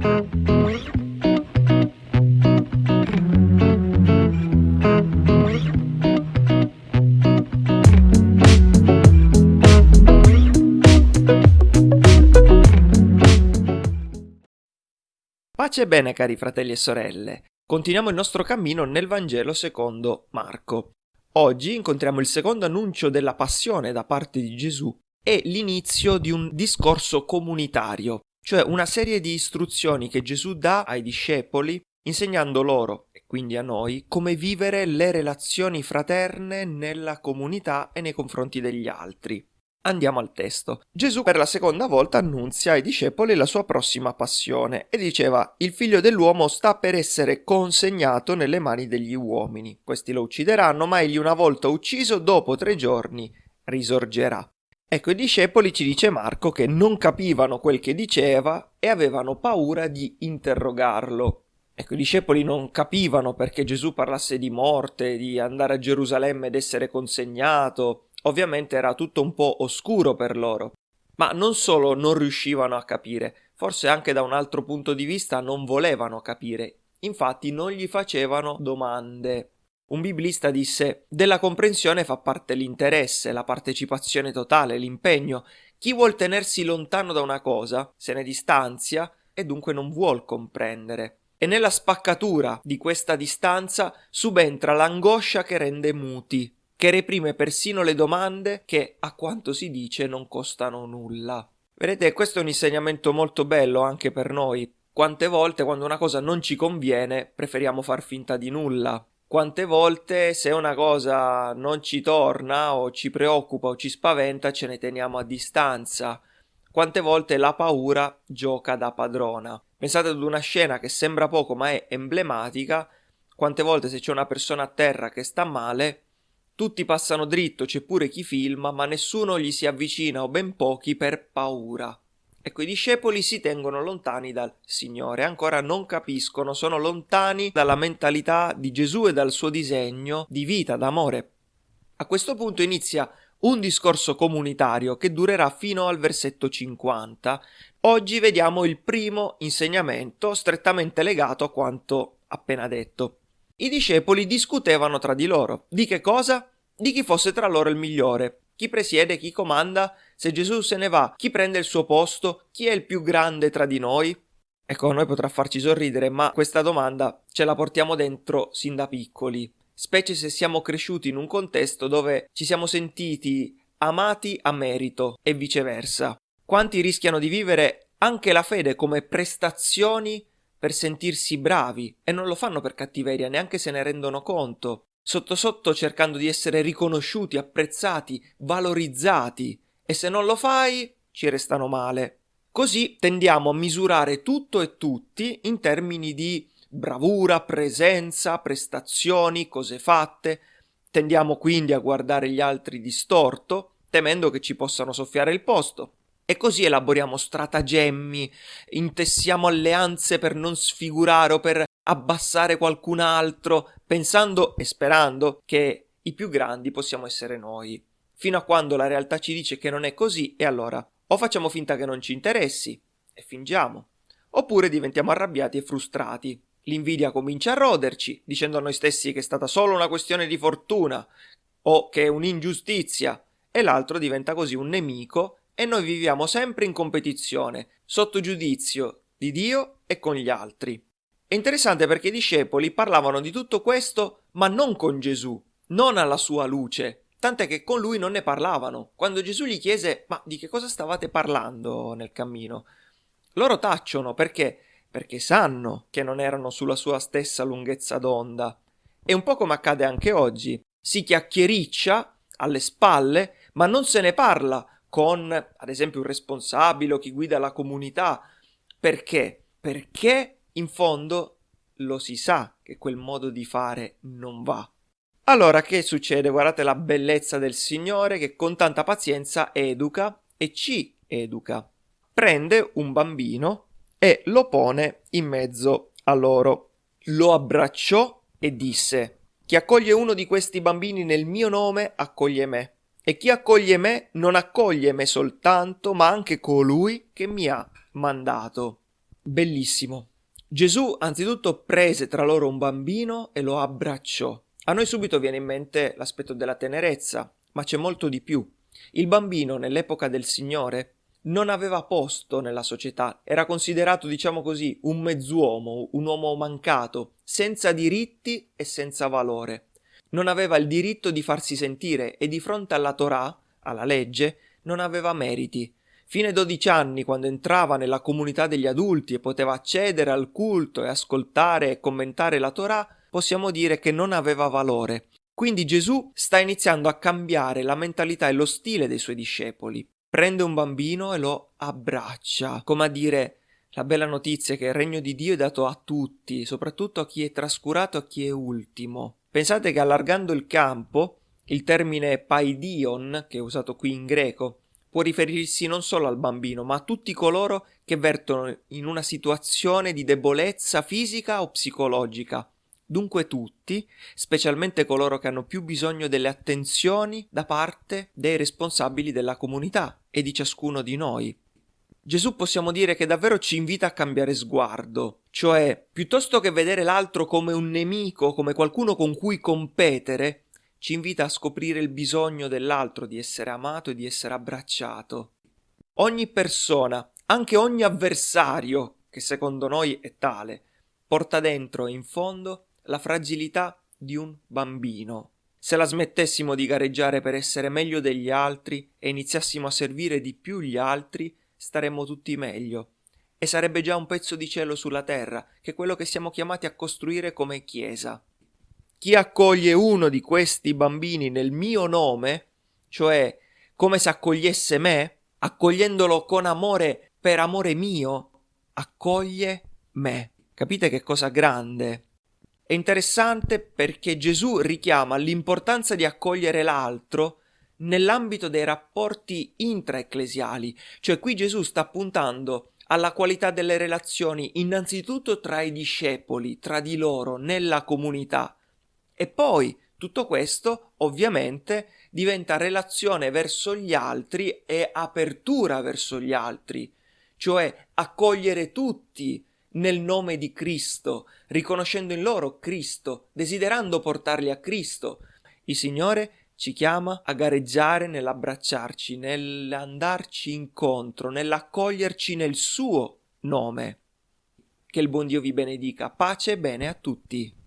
Pace e bene cari fratelli e sorelle, continuiamo il nostro cammino nel Vangelo secondo Marco. Oggi incontriamo il secondo annuncio della passione da parte di Gesù e l'inizio di un discorso comunitario, cioè una serie di istruzioni che Gesù dà ai discepoli insegnando loro, e quindi a noi, come vivere le relazioni fraterne nella comunità e nei confronti degli altri. Andiamo al testo. Gesù per la seconda volta annunzia ai discepoli la sua prossima passione e diceva il figlio dell'uomo sta per essere consegnato nelle mani degli uomini. Questi lo uccideranno, ma egli una volta ucciso dopo tre giorni risorgerà. Ecco, i discepoli ci dice Marco che non capivano quel che diceva e avevano paura di interrogarlo. Ecco, i discepoli non capivano perché Gesù parlasse di morte, di andare a Gerusalemme ed essere consegnato, Ovviamente era tutto un po' oscuro per loro, ma non solo non riuscivano a capire, forse anche da un altro punto di vista non volevano capire, infatti non gli facevano domande. Un biblista disse della comprensione fa parte l'interesse, la partecipazione totale, l'impegno. Chi vuol tenersi lontano da una cosa se ne distanzia e dunque non vuol comprendere. E nella spaccatura di questa distanza subentra l'angoscia che rende muti che reprime persino le domande che, a quanto si dice, non costano nulla. Vedete, questo è un insegnamento molto bello anche per noi. Quante volte quando una cosa non ci conviene preferiamo far finta di nulla. Quante volte se una cosa non ci torna o ci preoccupa o ci spaventa ce ne teniamo a distanza. Quante volte la paura gioca da padrona. Pensate ad una scena che sembra poco ma è emblematica. Quante volte se c'è una persona a terra che sta male, tutti passano dritto, c'è pure chi filma, ma nessuno gli si avvicina o ben pochi per paura. Ecco, i discepoli si tengono lontani dal Signore, ancora non capiscono, sono lontani dalla mentalità di Gesù e dal suo disegno di vita, d'amore. A questo punto inizia un discorso comunitario che durerà fino al versetto 50. Oggi vediamo il primo insegnamento strettamente legato a quanto appena detto. I discepoli discutevano tra di loro. Di che cosa? Di chi fosse tra loro il migliore. Chi presiede, chi comanda? Se Gesù se ne va, chi prende il suo posto? Chi è il più grande tra di noi? Ecco, a noi potrà farci sorridere, ma questa domanda ce la portiamo dentro sin da piccoli, specie se siamo cresciuti in un contesto dove ci siamo sentiti amati a merito e viceversa. Quanti rischiano di vivere anche la fede come prestazioni per sentirsi bravi e non lo fanno per cattiveria, neanche se ne rendono conto, sotto sotto cercando di essere riconosciuti, apprezzati, valorizzati e se non lo fai ci restano male. Così tendiamo a misurare tutto e tutti in termini di bravura, presenza, prestazioni, cose fatte, tendiamo quindi a guardare gli altri distorto, temendo che ci possano soffiare il posto. E così elaboriamo stratagemmi, intessiamo alleanze per non sfigurare o per abbassare qualcun altro, pensando e sperando che i più grandi possiamo essere noi. Fino a quando la realtà ci dice che non è così, e allora o facciamo finta che non ci interessi e fingiamo, oppure diventiamo arrabbiati e frustrati. L'invidia comincia a roderci, dicendo a noi stessi che è stata solo una questione di fortuna o che è un'ingiustizia, e l'altro diventa così un nemico e noi viviamo sempre in competizione, sotto giudizio di Dio e con gli altri. È interessante perché i discepoli parlavano di tutto questo, ma non con Gesù, non alla sua luce, tant'è che con lui non ne parlavano. Quando Gesù gli chiese ma di che cosa stavate parlando nel cammino? Loro tacciono perché? Perché sanno che non erano sulla sua stessa lunghezza d'onda. E un po' come accade anche oggi. Si chiacchiericcia alle spalle, ma non se ne parla con, ad esempio, un responsabile o chi guida la comunità. Perché? Perché in fondo lo si sa che quel modo di fare non va. Allora che succede? Guardate la bellezza del Signore che con tanta pazienza educa e ci educa. Prende un bambino e lo pone in mezzo a loro. Lo abbracciò e disse Chi accoglie uno di questi bambini nel mio nome accoglie me. E chi accoglie me non accoglie me soltanto, ma anche colui che mi ha mandato. Bellissimo. Gesù anzitutto prese tra loro un bambino e lo abbracciò. A noi subito viene in mente l'aspetto della tenerezza, ma c'è molto di più. Il bambino nell'epoca del Signore non aveva posto nella società, era considerato, diciamo così, un mezzuomo, un uomo mancato, senza diritti e senza valore. Non aveva il diritto di farsi sentire e di fronte alla Torah, alla legge, non aveva meriti. Fino ai 12 anni, quando entrava nella comunità degli adulti e poteva accedere al culto e ascoltare e commentare la Torah, possiamo dire che non aveva valore. Quindi Gesù sta iniziando a cambiare la mentalità e lo stile dei suoi discepoli. Prende un bambino e lo abbraccia, come a dire la bella notizia è che il regno di Dio è dato a tutti, soprattutto a chi è trascurato, a chi è ultimo. Pensate che allargando il campo, il termine paidion, che è usato qui in greco, può riferirsi non solo al bambino, ma a tutti coloro che vertono in una situazione di debolezza fisica o psicologica. Dunque tutti, specialmente coloro che hanno più bisogno delle attenzioni da parte dei responsabili della comunità e di ciascuno di noi. Gesù possiamo dire che davvero ci invita a cambiare sguardo, cioè piuttosto che vedere l'altro come un nemico, come qualcuno con cui competere, ci invita a scoprire il bisogno dell'altro di essere amato e di essere abbracciato. Ogni persona, anche ogni avversario, che secondo noi è tale, porta dentro e in fondo la fragilità di un bambino. Se la smettessimo di gareggiare per essere meglio degli altri e iniziassimo a servire di più gli altri, staremmo tutti meglio. E sarebbe già un pezzo di cielo sulla terra, che è quello che siamo chiamati a costruire come Chiesa. Chi accoglie uno di questi bambini nel mio nome, cioè come se accogliesse me, accogliendolo con amore per amore mio, accoglie me. Capite che cosa grande? È interessante perché Gesù richiama l'importanza di accogliere l'altro nell'ambito dei rapporti intraecclesiali, cioè qui Gesù sta puntando alla qualità delle relazioni innanzitutto tra i discepoli, tra di loro, nella comunità, e poi tutto questo ovviamente diventa relazione verso gli altri e apertura verso gli altri, cioè accogliere tutti nel nome di Cristo, riconoscendo in loro Cristo, desiderando portarli a Cristo. Il Signore ci chiama a gareggiare nell'abbracciarci, nell'andarci incontro, nell'accoglierci nel suo nome. Che il buon Dio vi benedica. Pace e bene a tutti.